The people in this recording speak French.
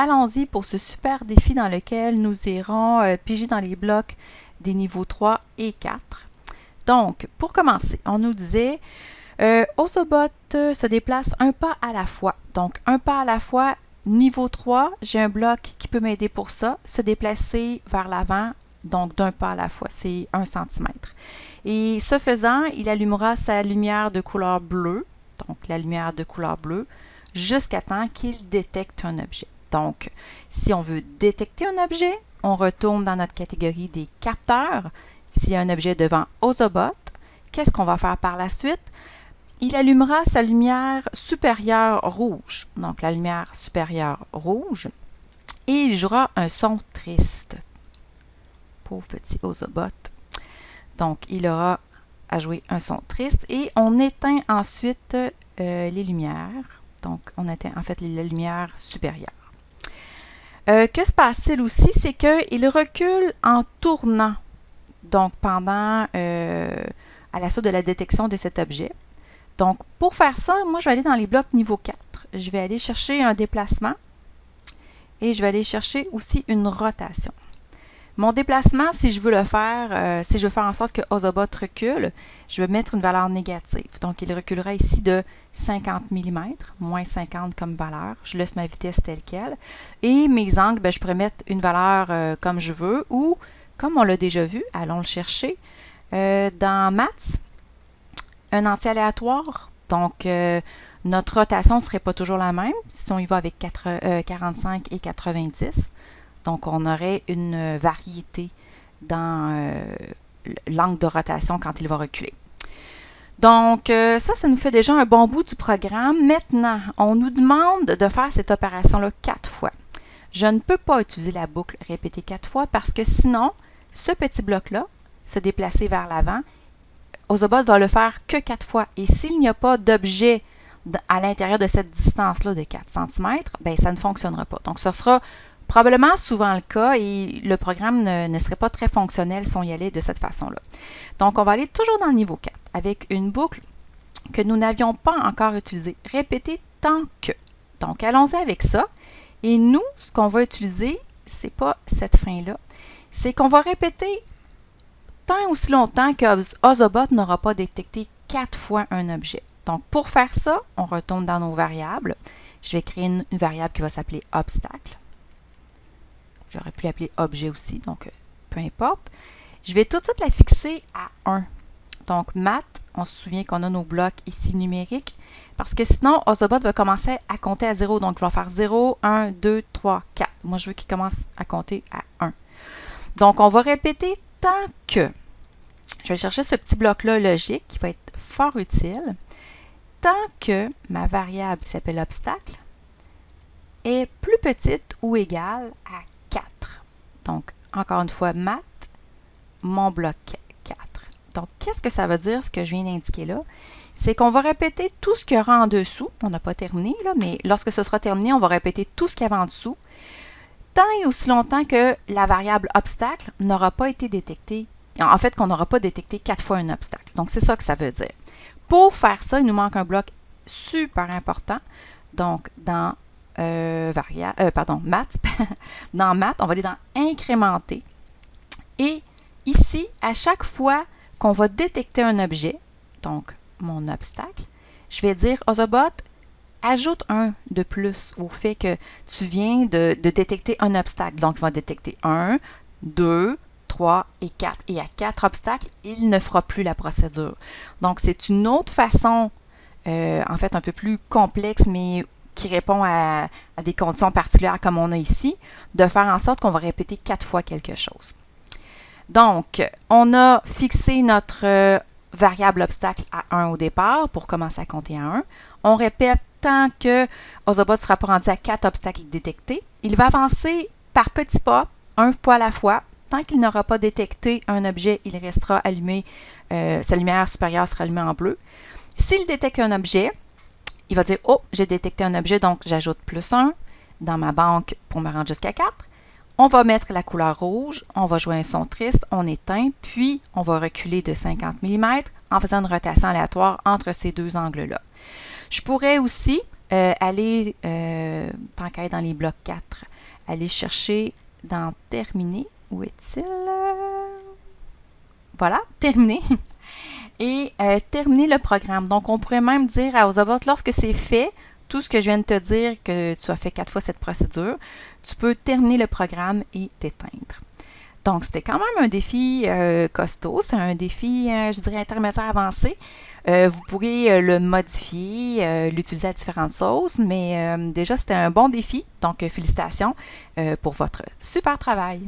allons-y pour ce super défi dans lequel nous irons euh, piger dans les blocs des niveaux 3 et 4. Donc, pour commencer, on nous disait euh, Osobot euh, se déplace un pas à la fois. Donc, un pas à la fois, niveau 3, j'ai un bloc qui peut m'aider pour ça, se déplacer vers l'avant, donc d'un pas à la fois, c'est 1 cm. Et ce faisant, il allumera sa lumière de couleur bleue, donc la lumière de couleur bleue, jusqu'à temps qu'il détecte un objet. Donc, si on veut détecter un objet, on retourne dans notre catégorie des capteurs. S'il y a un objet devant Osobot, qu'est-ce qu'on va faire par la suite? Il allumera sa lumière supérieure rouge, donc la lumière supérieure rouge, et il jouera un son triste. Pauvre petit Osobot. Donc, il aura à jouer un son triste et on éteint ensuite euh, les lumières. Donc, on éteint en fait les lumières supérieures. Euh, que se passe-t-il aussi? C'est qu'il recule en tournant, donc pendant, euh, à la suite de la détection de cet objet. Donc, pour faire ça, moi, je vais aller dans les blocs niveau 4. Je vais aller chercher un déplacement et je vais aller chercher aussi une rotation. Mon déplacement, si je veux le faire, euh, si je veux faire en sorte que Ozobot recule, je vais mettre une valeur négative. Donc, il reculera ici de 50 mm, moins 50 comme valeur. Je laisse ma vitesse telle qu'elle. Et mes angles, ben, je pourrais mettre une valeur euh, comme je veux ou, comme on l'a déjà vu, allons le chercher, euh, dans Maths, un entier aléatoire. Donc, notre rotation ne serait pas toujours la même si on y va avec 45 et 90. Donc, on aurait une variété dans euh, l'angle de rotation quand il va reculer. Donc, euh, ça, ça nous fait déjà un bon bout du programme. Maintenant, on nous demande de faire cette opération-là quatre fois. Je ne peux pas utiliser la boucle répétée quatre fois parce que sinon, ce petit bloc-là, se déplacer vers l'avant, Ozobot va le faire que quatre fois. Et s'il n'y a pas d'objet à l'intérieur de cette distance-là de 4 cm, ben, ça ne fonctionnera pas. Donc, ce sera probablement souvent le cas et le programme ne, serait pas très fonctionnel si on y allait de cette façon-là. Donc, on va aller toujours dans le niveau 4 avec une boucle que nous n'avions pas encore utilisée. Répéter tant que. Donc, allons-y avec ça. Et nous, ce qu'on va utiliser, c'est pas cette fin-là, c'est qu'on va répéter tant aussi longtemps que Ozobot n'aura pas détecté quatre fois un objet. Donc, pour faire ça, on retourne dans nos variables. Je vais créer une variable qui va s'appeler obstacle. J'aurais pu l'appeler objet aussi, donc euh, peu importe. Je vais tout de suite la fixer à 1. Donc, math, on se souvient qu'on a nos blocs ici numériques, parce que sinon, Ozobot va commencer à compter à 0. Donc, il va faire 0, 1, 2, 3, 4. Moi, je veux qu'il commence à compter à 1. Donc, on va répéter tant que. Je vais chercher ce petit bloc-là logique qui va être fort utile. Tant que ma variable qui s'appelle obstacle est plus petite ou égale à donc, encore une fois, math, mon bloc 4. Donc, qu'est-ce que ça veut dire, ce que je viens d'indiquer là? C'est qu'on va répéter tout ce qu'il y aura en dessous. On n'a pas terminé, là, mais lorsque ce sera terminé, on va répéter tout ce qu'il y avait en dessous, tant et aussi longtemps que la variable obstacle n'aura pas été détectée. En fait, qu'on n'aura pas détecté quatre fois un obstacle. Donc, c'est ça que ça veut dire. Pour faire ça, il nous manque un bloc super important. Donc, dans euh, euh, pardon, maths. dans maths, on va aller dans incrémenter. Et ici, à chaque fois qu'on va détecter un objet, donc mon obstacle, je vais dire Ozobot, ajoute un de plus au fait que tu viens de, détecter un obstacle. Donc, il va détecter 1, 2, 3 et 4. Et à 4 obstacles, il ne fera plus la procédure. Donc, c'est une autre façon, euh, en fait, un peu plus complexe, mais qui répond à, des conditions particulières comme on a ici, de faire en sorte qu'on va répéter quatre fois quelque chose. Donc, on a fixé notre euh, variable obstacle à 1 au départ pour commencer à compter à 1. On répète tant que Ozobot sera pas rendu à 4 obstacles détectés. Il va avancer par petits pas, un pas à la fois. Tant qu'il n'aura pas détecté un objet, il restera allumé, euh, sa lumière supérieure sera allumée en bleu. S'il détecte un objet, il va dire « Oh, j'ai détecté un objet, donc j'ajoute plus 1 dans ma banque pour me rendre jusqu'à 4. » On va mettre la couleur rouge, on va jouer un son triste, on éteint, puis on va reculer de 50 mm en faisant une rotation aléatoire entre ces deux angles-là. Je pourrais aussi euh, aller, euh, tant qu'à être dans les blocs 4, aller chercher dans terminer. Où est-il? Voilà, terminé. Et euh, terminer le programme. Donc, on pourrait même dire à Ozobot, lorsque c'est fait, tout ce que je viens de te dire, que tu as fait quatre fois cette procédure, tu peux terminer le programme et t'éteindre. Donc, c'était quand même un défi euh, costaud. C'est un défi, euh, je dirais, intermédiaire avancé. Euh, vous pourrez le modifier, l'utiliser à différentes sauces, mais déjà, c'était un bon défi. Donc, félicitations pour votre super travail.